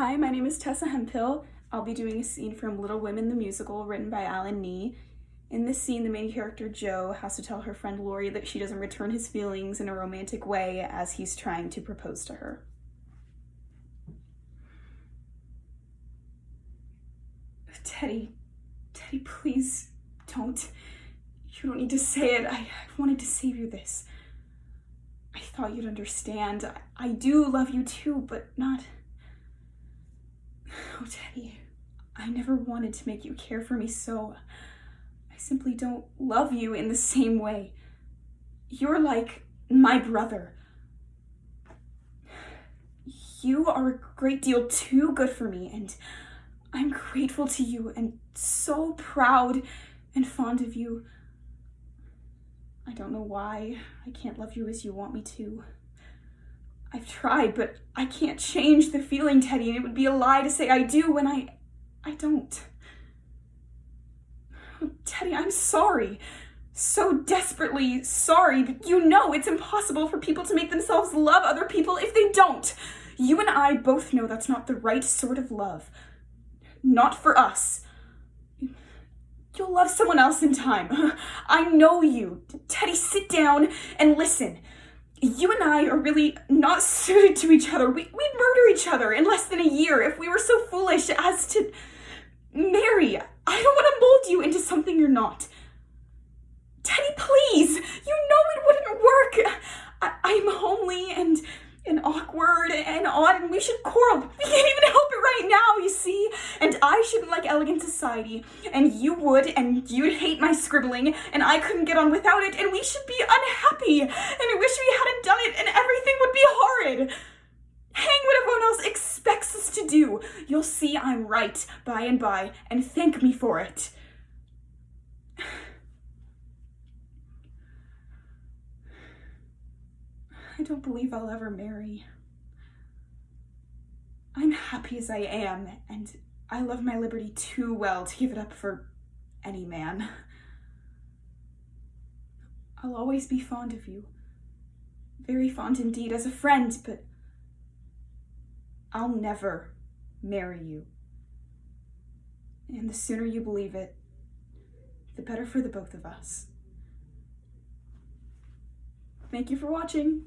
Hi, my name is Tessa Hemphill. I'll be doing a scene from Little Women the Musical written by Allan Knee. In this scene, the main character, Jo, has to tell her friend Laurie that she doesn't return his feelings in a romantic way as he's trying to propose to her. Teddy, Teddy, please don't. You don't need to say it. I wanted to save you this. I thought you'd understand. I, I do love you too, but not... Oh, Teddy, I never wanted to make you care for me so. I simply don't love you in the same way. You're like my brother. You are a great deal too good for me, and I'm grateful to you and so proud and fond of you. I don't know why I can't love you as you want me to. I've tried, but I can't change the feeling, Teddy, and it would be a lie to say I do when I... I don't. Oh, Teddy, I'm sorry. So desperately sorry, but you know it's impossible for people to make themselves love other people if they don't. You and I both know that's not the right sort of love. Not for us. You'll love someone else in time. I know you. Teddy, sit down and listen you and I are really not suited to each other. We, we'd murder each other in less than a year if we were so foolish as to marry. I don't want to mold you into something you're not. Teddy, please, you know it wouldn't work. I, I'm homely and and awkward and odd and we should quarrel. We can't even help it right now, I shouldn't like elegant society and you would and you'd hate my scribbling and I couldn't get on without it and we should be unhappy and I wish we hadn't done it and everything would be horrid. Hang what everyone else expects us to do. You'll see I'm right by and by and thank me for it. I don't believe I'll ever marry. I'm happy as I am, and I love my liberty too well to give it up for any man. I'll always be fond of you. Very fond indeed as a friend, but I'll never marry you. And the sooner you believe it, the better for the both of us. Thank you for watching.